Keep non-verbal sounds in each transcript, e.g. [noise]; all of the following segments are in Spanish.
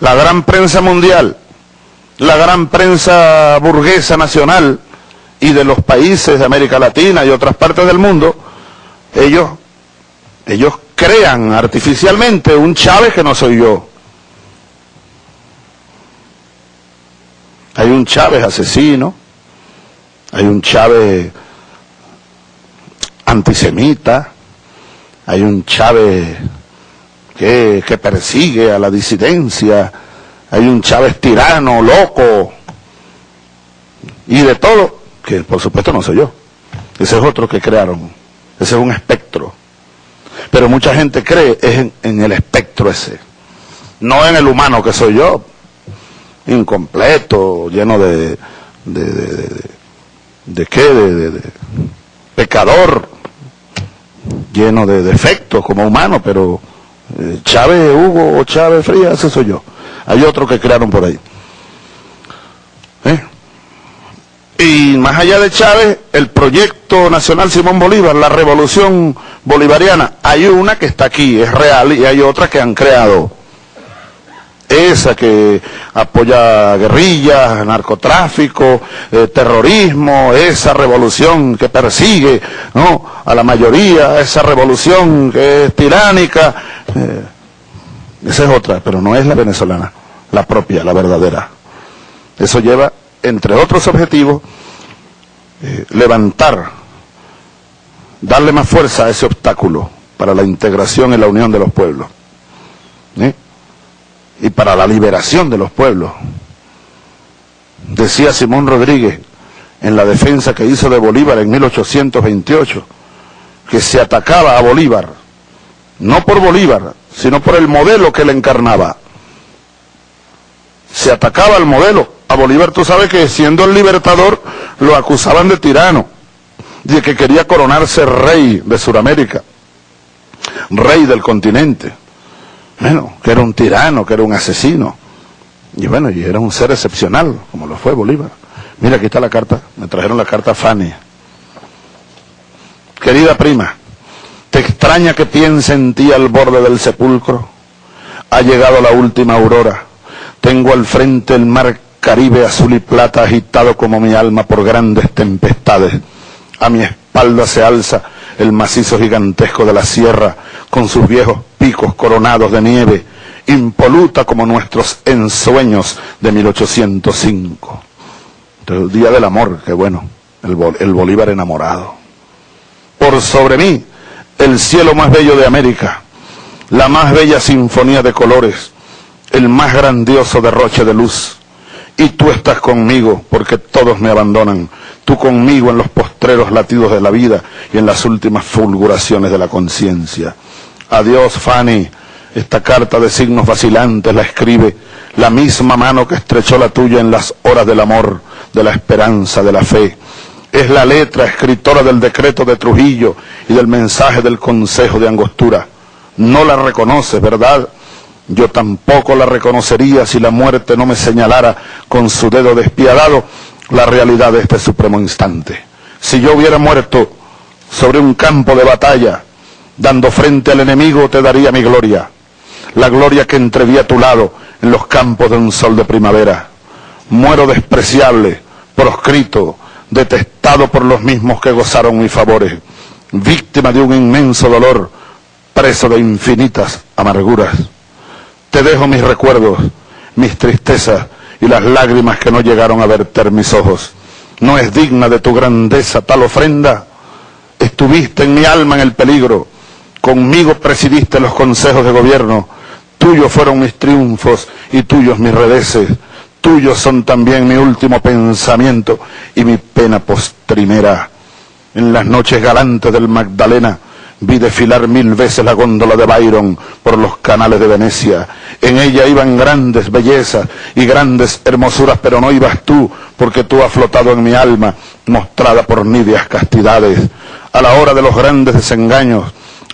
la gran prensa mundial, la gran prensa burguesa nacional y de los países de América Latina y otras partes del mundo, ellos, ellos crean artificialmente un Chávez que no soy yo. Hay un Chávez asesino, hay un Chávez antisemita, hay un Chávez que, persigue a la disidencia, hay un Chávez tirano, loco, y de todo, que por supuesto no soy yo. Ese es otro que crearon, ese es un espectro. Pero mucha gente cree en, en el espectro ese, no en el humano que soy yo, incompleto, lleno de, de, de, de, de qué, de, pecador, lleno de defectos como humano, pero Chávez Hugo o Chávez Frías, ese soy yo. Hay otro que crearon por ahí. ¿Eh? Y más allá de Chávez, el proyecto nacional Simón Bolívar, la revolución bolivariana, hay una que está aquí, es real, y hay otra que han creado esa que apoya guerrillas, narcotráfico, eh, terrorismo, esa revolución que persigue a la mayoría, esa revolución que es tiránica, eh, esa es otra, pero no es la venezolana, la propia, la verdadera. Eso lleva, entre otros objetivos, eh, levantar, darle más fuerza a ese obstáculo para la integración y la unión de los pueblos. Para la liberación de los pueblos. Decía Simón Rodríguez en la defensa que hizo de Bolívar en 1828, que se atacaba a Bolívar, no por Bolívar, sino por el modelo que le encarnaba. Se atacaba al modelo. A Bolívar tú sabes que siendo el libertador lo acusaban de tirano, de que quería coronarse rey de Sudamérica, rey del continente. Bueno, que era un tirano, que era un asesino. Y bueno, y era un ser excepcional, como lo fue Bolívar. Mira, aquí está la carta, me trajeron la carta Fanny. Querida prima, ¿te extraña que piense en ti al borde del sepulcro? Ha llegado la última aurora. Tengo al frente el mar Caribe azul y plata agitado como mi alma por grandes tempestades. A mi espalda se alza el macizo gigantesco de la sierra, con sus viejos picos coronados de nieve, impoluta como nuestros ensueños de 1805. El día del amor, qué bueno, el, el Bolívar enamorado. Por sobre mí, el cielo más bello de América, la más bella sinfonía de colores, el más grandioso derroche de luz. Y tú estás conmigo porque todos me abandonan, tú conmigo en los postreros latidos de la vida y en las últimas fulguraciones de la conciencia. Adiós, Fanny. Esta carta de signos vacilantes la escribe la misma mano que estrechó la tuya en las horas del amor, de la esperanza, de la fe. Es la letra escritora del decreto de Trujillo y del mensaje del Consejo de Angostura. No la reconoces, ¿verdad? Yo tampoco la reconocería si la muerte no me señalara con su dedo despiadado la realidad de este supremo instante. Si yo hubiera muerto sobre un campo de batalla, dando frente al enemigo, te daría mi gloria, la gloria que entreví a tu lado en los campos de un sol de primavera. Muero despreciable, proscrito, detestado por los mismos que gozaron mis favores, víctima de un inmenso dolor, preso de infinitas amarguras. Te dejo mis recuerdos, mis tristezas, y las lágrimas que no llegaron a verter mis ojos. No es digna de tu grandeza tal ofrenda. Estuviste en mi alma en el peligro, conmigo presidiste los consejos de gobierno, tuyos fueron mis triunfos y tuyos mis reveses, tuyos son también mi último pensamiento y mi pena postrimera. En las noches galantes del Magdalena, Vi desfilar mil veces la góndola de Byron por los canales de Venecia. En ella iban grandes bellezas y grandes hermosuras, pero no ibas tú, porque tú has flotado en mi alma, mostrada por nidias castidades. A la hora de los grandes desengaños,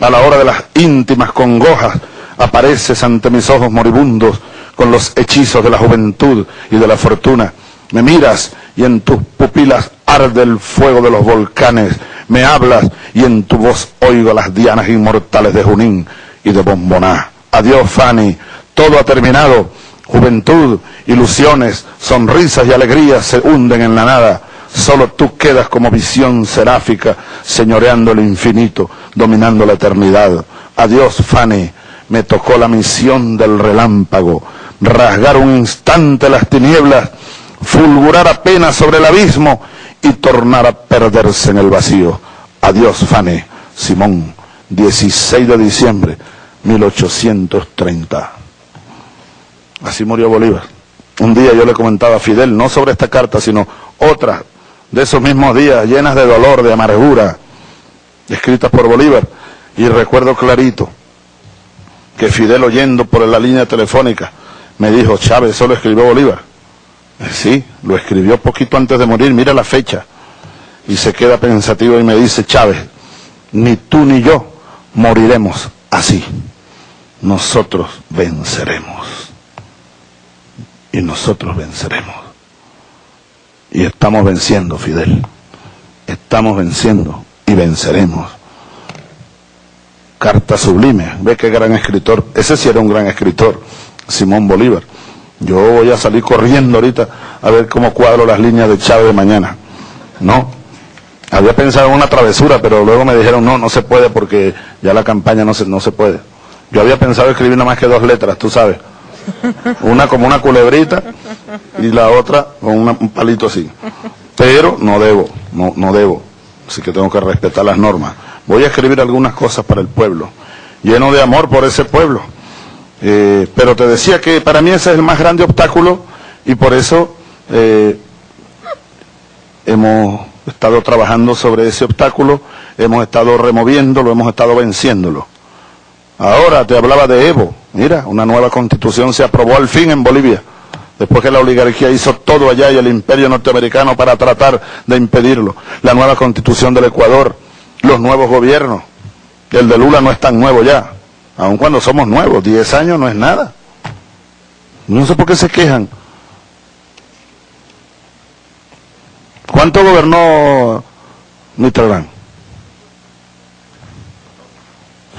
a la hora de las íntimas congojas, apareces ante mis ojos moribundos con los hechizos de la juventud y de la fortuna. Me miras y en tus pupilas arde el fuego de los volcanes me hablas y en tu voz oigo las dianas inmortales de Junín y de Bomboná. Adiós, Fanny, todo ha terminado. Juventud, ilusiones, sonrisas y alegrías se hunden en la nada. Solo tú quedas como visión seráfica, señoreando el infinito, dominando la eternidad. Adiós, Fanny. Me tocó la misión del relámpago, rasgar un instante las tinieblas, fulgurar apenas sobre el abismo y tornar a perderse en el vacío. Adiós, Fanny. Simón, 16 de diciembre, 1830. Así murió Bolívar. Un día yo le comentaba a Fidel, no sobre esta carta, sino otra de esos mismos días, llenas de dolor, de amargura, escritas por Bolívar. Y recuerdo clarito que Fidel oyendo por la línea telefónica me dijo, Chávez, eso lo escribió Bolívar. Sí, lo escribió poquito antes de morir, mira la fecha. Y se queda pensativo y me dice, Chávez, ni tú ni yo moriremos así. Nosotros venceremos. Y nosotros venceremos. Y estamos venciendo, Fidel. Estamos venciendo y venceremos. Carta sublime. Ve qué gran escritor. Ese sí era un gran escritor, Simón Bolívar. Yo voy a salir corriendo ahorita a ver cómo cuadro las líneas de Chávez de mañana. No. Había pensado en una travesura, pero luego me dijeron, no, no se puede porque ya la campaña no se, no se puede. Yo había pensado escribir nada más que dos letras, tú sabes. Una como una culebrita y la otra con un palito así. Pero no debo, no, no debo. Así que tengo que respetar las normas. Voy a escribir algunas cosas para el pueblo, lleno de amor por ese pueblo. Eh, pero te decía que para mí ese es el más grande obstáculo y por eso eh, hemos estado trabajando sobre ese obstáculo, hemos estado removiéndolo, hemos estado venciéndolo. Ahora te hablaba de Evo. Mira, una nueva constitución se aprobó al fin en Bolivia, después que la oligarquía hizo todo allá y el imperio norteamericano para tratar de impedirlo. La nueva constitución del Ecuador, los nuevos gobiernos. El de Lula no es tan nuevo ya, aun cuando somos nuevos, 10 años no es nada. No sé por qué se quejan. ¿Cuánto gobernó Mitterrand?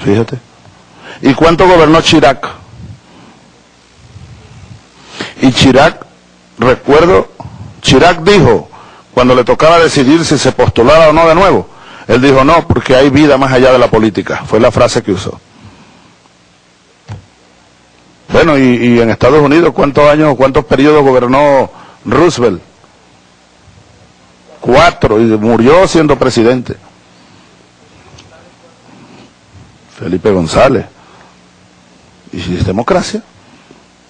Fíjate. ¿Y cuánto gobernó Chirac? Y Chirac, recuerdo, Chirac dijo, cuando le tocaba decidir si se postulaba o no de nuevo, él dijo no, porque hay vida más allá de la política. Fue la frase que usó. Bueno, y, en Estados Unidos, ¿cuántos años, cuántos periodos gobernó Roosevelt? Cuatro, y murió siendo presidente. Felipe González. ¿Y si es democracia?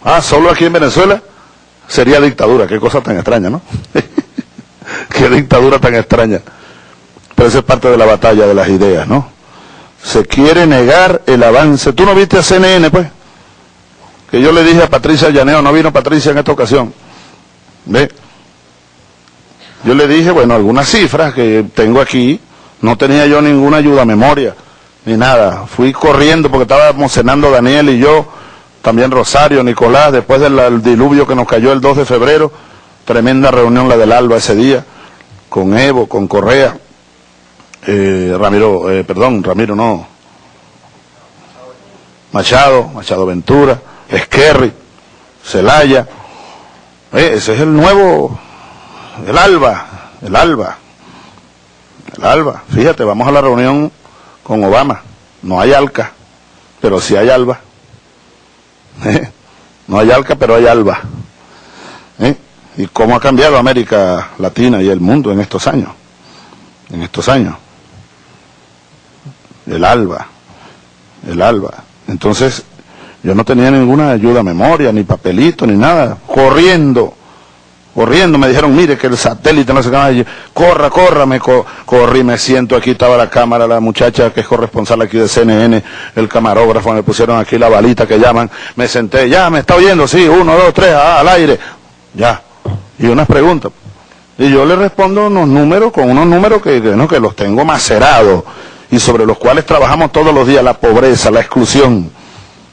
Ah, solo aquí en Venezuela sería dictadura. Qué cosa tan extraña, ¿no? [laughs] Qué dictadura tan extraña. Pero eso es parte de la batalla de las ideas, ¿no? Se quiere negar el avance. ¿Tú no viste a CNN, pues? Que yo le dije a Patricia Llaneo, no vino Patricia en esta ocasión. ¿Ve? Yo le dije, bueno, algunas cifras que tengo aquí, no tenía yo ninguna ayuda memoria ni nada. Fui corriendo porque estábamos cenando Daniel y yo, también Rosario, Nicolás, después del diluvio que nos cayó el 2 de febrero, tremenda reunión la del Alba ese día, con Evo, con Correa, eh, Ramiro, eh, perdón, Ramiro no, Machado, Machado Ventura, Esquerri, Celaya, ese es el nuevo, el Alba, el Alba, el Alba, fíjate, vamos a la reunión con Obama. No hay alca, pero sí hay alba. [laughs] No hay alca, pero hay alba. ¿Eh? ¿Y cómo ha cambiado América Latina y el mundo en estos años? En estos años. El alba. El alba. Entonces, yo no tenía ninguna ayuda a memoria, ni papelito, ni nada. Corriendo corriendo, me dijeron, mire que el satélite no se qué corra, corra, me corrí, me siento, aquí estaba la cámara, la muchacha que es corresponsal aquí de CNN, el camarógrafo, me pusieron aquí la balita que llaman, me senté, ya, me está oyendo, sí, uno, dos, tres, ah, al aire, ya, y unas preguntas. Y yo le respondo unos números con unos números que, no, que los tengo macerados y sobre los cuales trabajamos todos los días, la pobreza, la exclusión,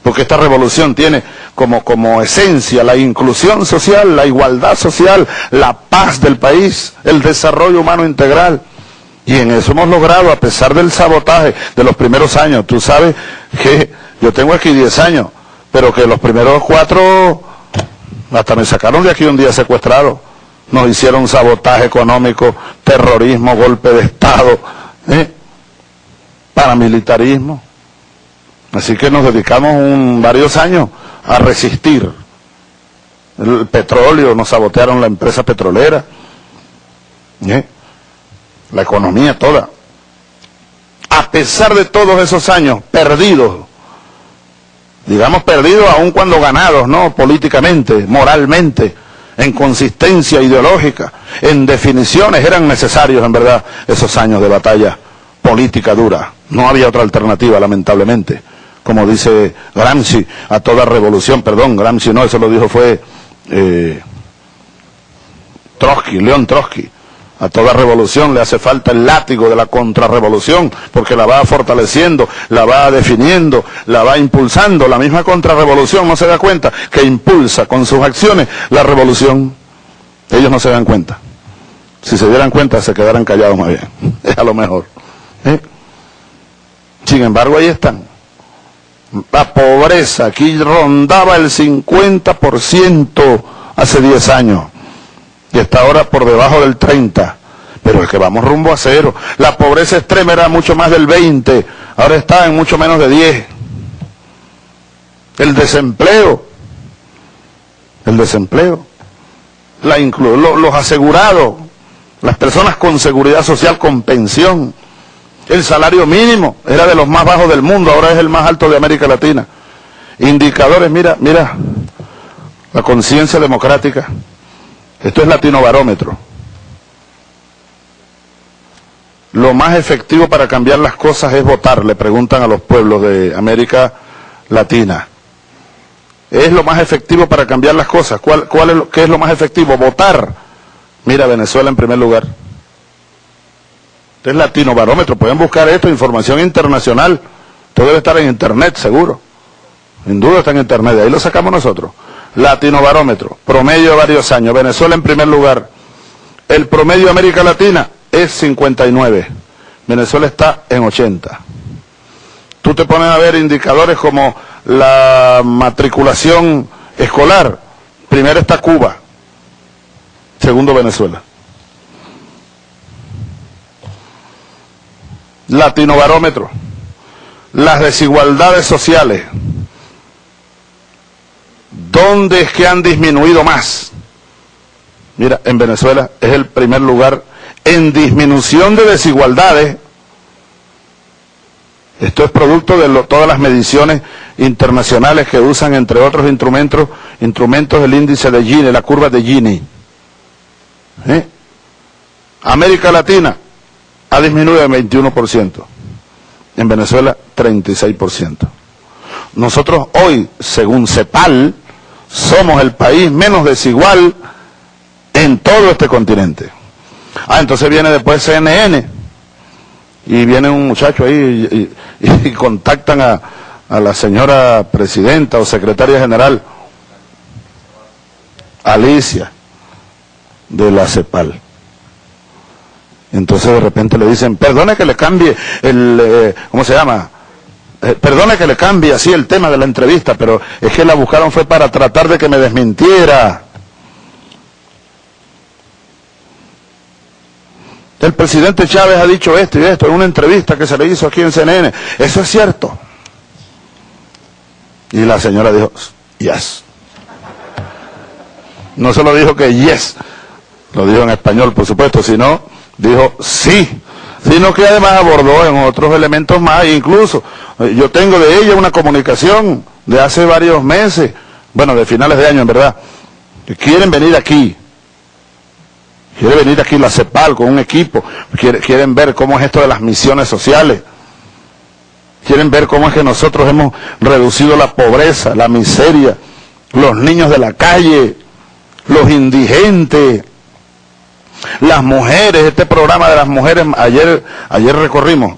porque esta revolución tiene como, como esencia la inclusión social, la igualdad social, la paz del país, el desarrollo humano integral. Y en eso hemos logrado, a pesar del sabotaje de los primeros años. Tú sabes que yo tengo aquí 10 años, pero que los primeros cuatro Hasta me sacaron de aquí un día secuestrado. Nos hicieron sabotaje económico, terrorismo, golpe de Estado, ¿eh? paramilitarismo. Así que nos dedicamos varios años a resistir. El petróleo, nos sabotearon la empresa petrolera, ¿eh? la economía toda. A pesar de todos esos años perdidos, digamos perdidos aun cuando ganados, ¿no? Políticamente, moralmente, en consistencia ideológica, en definiciones, eran necesarios en verdad esos años de batalla política dura. No había otra alternativa, lamentablemente. Como dice Gramsci, a toda revolución, perdón, Gramsci no, eso lo dijo fue eh, Trotsky, León Trotsky. A toda revolución le hace falta el látigo de la contrarrevolución, porque la va fortaleciendo, la va definiendo, la va impulsando. La misma contrarrevolución no se da cuenta que impulsa con sus acciones la revolución. Ellos no se dan cuenta. Si se dieran cuenta, se quedaran callados más bien. [laughs] Es a lo mejor. ¿eh? Sin embargo, ahí están. La pobreza aquí rondaba el 50% hace 10 años y está ahora por debajo del 30. Pero es que vamos rumbo a cero. La pobreza extrema era mucho más del 20, ahora está en mucho menos de 10. El desempleo, el desempleo, los asegurados, las personas con seguridad social, con pensión, el salario mínimo era de los más bajos del mundo, ahora es el más alto de América Latina. Indicadores, mira, mira, la conciencia democrática. Esto es latino barómetro. Lo más efectivo para cambiar las cosas es votar, le preguntan a los pueblos de América Latina. ¿Es lo más efectivo para cambiar las cosas? ¿Cuál, cuál es lo, ¿Qué es lo más efectivo? Votar. Mira, Venezuela en primer lugar. Este es Latino Barómetro. Pueden buscar esto, información internacional. Todo debe estar en Internet, seguro. Sin duda está en Internet. De ahí lo sacamos nosotros. Latino Barómetro. Promedio de varios años. Venezuela en primer lugar. El promedio de América Latina es 59. Venezuela está en 80. Tú te pones a ver indicadores como la matriculación escolar. Primero está Cuba. Segundo Venezuela. Latinobarómetro, las desigualdades sociales, ¿dónde es que han disminuido más? Mira, en Venezuela es el primer lugar en disminución de desigualdades. Esto es producto de todas las mediciones internacionales que usan, entre otros instrumentos, instrumentos el índice de Gini, la curva de Gini. ¿Eh? América Latina, ha disminuido en 21%. En Venezuela, 36%. Nosotros hoy, según CEPAL, somos el país menos desigual en todo este continente. Ah, entonces viene después CNN y viene un muchacho ahí [laughs] y, contactan a, a la señora presidenta o secretaria general Alicia de la CEPAL. Entonces de repente le dicen, perdone que le cambie el, eh, ¿cómo se llama? Eh, perdone que le cambie así el tema de la entrevista, pero es que la buscaron fue para tratar de que me desmintiera. El presidente Chávez ha dicho esto y esto en una entrevista que se le hizo aquí en CNN. Eso es cierto. Y la señora dijo, yes. No solo dijo que yes, lo dijo en español, por supuesto, sino dijo sí, sino que además abordó en otros elementos más, incluso eh, yo tengo de ella una comunicación de hace varios meses, bueno, de finales de año en verdad, que quieren venir aquí, quiere venir aquí la CEPAL con un equipo, quieren ver cómo es esto de las misiones sociales, quieren ver cómo es que nosotros hemos reducido la pobreza, la miseria, los niños de la calle, los indigentes, las mujeres, este programa de las mujeres, ayer, ayer recorrimos,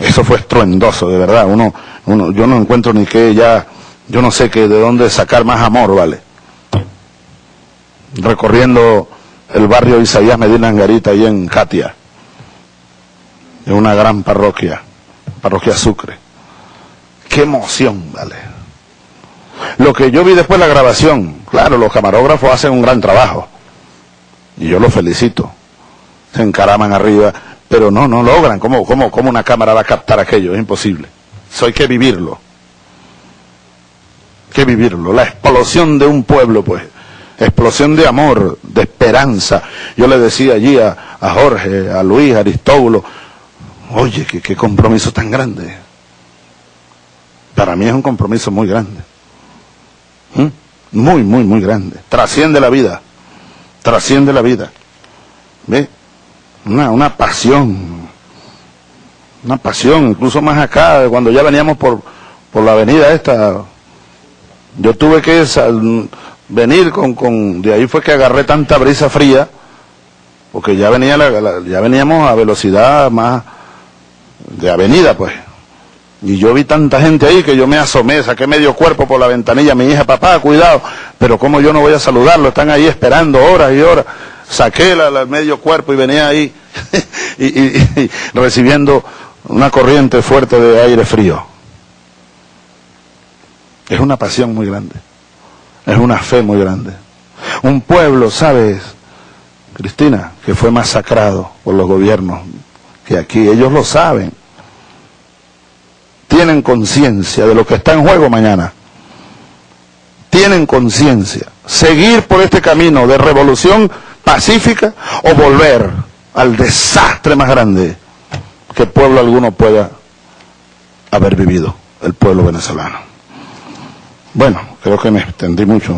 eso fue estruendoso, de verdad, uno, uno, yo no encuentro ni que ya, yo no sé que de dónde sacar más amor, ¿vale? Recorriendo el barrio Isaías Medina Angarita, ahí en Katia, en una gran parroquia, parroquia Sucre. Qué emoción, ¿vale? Lo que yo vi después la grabación, claro, los camarógrafos hacen un gran trabajo. Y yo los felicito. Se encaraman arriba, pero no, no logran. ¿Cómo, cómo, cómo una cámara va a captar aquello? Es imposible. Eso hay que vivirlo. Que vivirlo. La explosión de un pueblo, pues. Explosión de amor, de esperanza. Yo le decía allí a, Jorge, a Luis, a Aristóbulo, oye, qué, qué compromiso tan grande. Para mí es un compromiso muy grande. ¿Mm? Muy, muy, muy grande. Trasciende la vida. Trasciende la vida. ¿Ve? Una, una pasión. Una pasión, incluso más acá, cuando ya veníamos por, por la avenida esta. Yo tuve que venir con, con, de ahí fue que agarré tanta brisa fría, porque ya venía ya veníamos a velocidad más de avenida, pues. Y yo vi tanta gente ahí que yo me asomé, saqué medio cuerpo por la ventanilla, mi hija, papá, cuidado, pero como yo no voy a saludarlo, están ahí esperando horas y horas. Saqué el medio cuerpo y venía ahí [laughs] y, recibiendo una corriente fuerte de aire frío. Es una pasión muy grande, es una fe muy grande. Un pueblo, ¿sabes, Cristina, que fue masacrado por los gobiernos, que aquí ellos lo saben tienen conciencia de lo que está en juego mañana. Tienen conciencia. Seguir por este camino de revolución pacífica o volver al desastre más grande que pueblo alguno pueda haber vivido, el pueblo venezolano. Bueno, creo que me extendí mucho.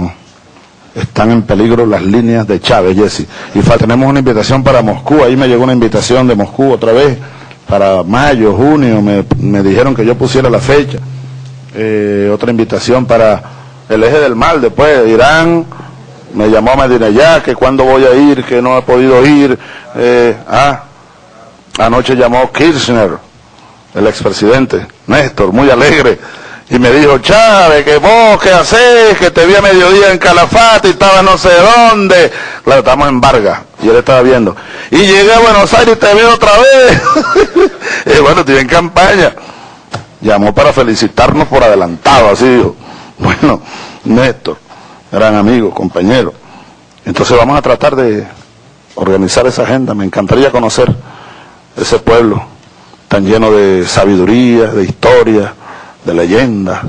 Están en peligro las líneas de Chávez, Jesse. Y tenemos una invitación para Moscú. Ahí me llegó una invitación de Moscú otra vez para mayo, junio, me, me dijeron que yo pusiera la fecha. Eh, otra invitación para el eje del mal, después Irán, me llamó a Medina ya, que cuando voy a ir, que no he podido ir. Eh, ah, anoche llamó Kirchner, el expresidente, Néstor, muy alegre, y me dijo, Chávez, que vos, ¿qué haces? Que te vi a mediodía en Calafate y estaba no sé dónde. Claro, estamos en Vargas, y él estaba viendo. Y llegué a Buenos Aires y te veo otra vez. [laughs] y bueno, estoy en campaña. Llamó para felicitarnos por adelantado, así dijo. Bueno, Néstor, gran amigo, compañero. Entonces vamos a tratar de organizar esa agenda. Me encantaría conocer ese pueblo tan lleno de sabiduría, de historia de leyenda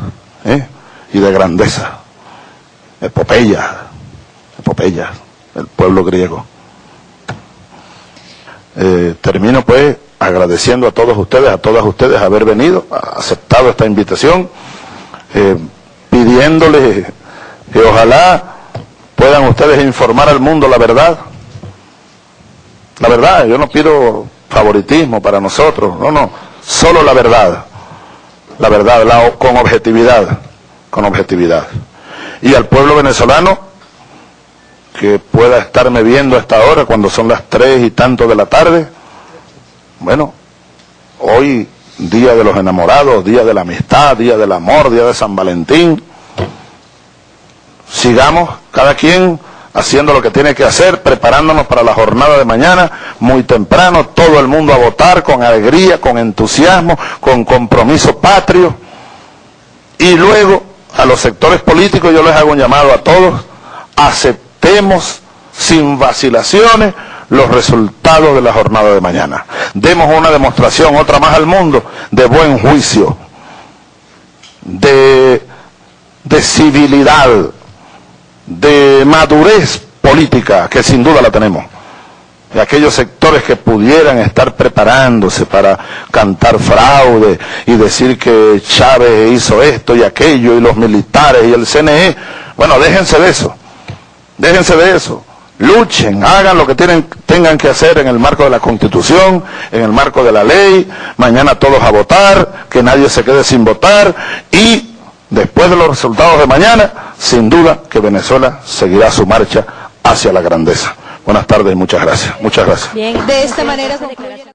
¿eh? y de grandeza. Epopeya, epopeya, el pueblo griego. Eh, termino pues agradeciendo a todos ustedes, a todas ustedes haber venido, aceptado esta invitación, eh, pidiéndoles que ojalá puedan ustedes informar al mundo la verdad. La verdad, yo no pido favoritismo para nosotros, no, no, solo la verdad la verdad, con objetividad, con objetividad. Y al pueblo venezolano, que pueda estarme viendo a esta hora, cuando son las tres y tanto de la tarde, bueno, hoy, día de los enamorados, día de la amistad, día del amor, día de San Valentín, sigamos cada quien haciendo lo que tiene que hacer, preparándonos para la jornada de mañana, muy temprano, todo el mundo a votar con alegría, con entusiasmo, con compromiso patrio. Y luego a los sectores políticos yo les hago un llamado a todos, aceptemos sin vacilaciones los resultados de la jornada de mañana. Demos una demostración, otra más al mundo, de buen juicio, de, de civilidad, de madurez política, que sin duda la tenemos, de aquellos sectores que pudieran estar preparándose para cantar fraude y decir que Chávez hizo esto y aquello y los militares y el CNE, bueno, déjense de eso, déjense de eso. Luchen, hagan lo que tienen, tengan que hacer en el marco de la Constitución, en el marco de la ley, mañana todos a votar, que nadie se quede sin votar. Y después de los resultados de mañana, sin duda que Venezuela seguirá su marcha hacia la grandeza. Buenas tardes muchas gracias. Muchas gracias. De esta manera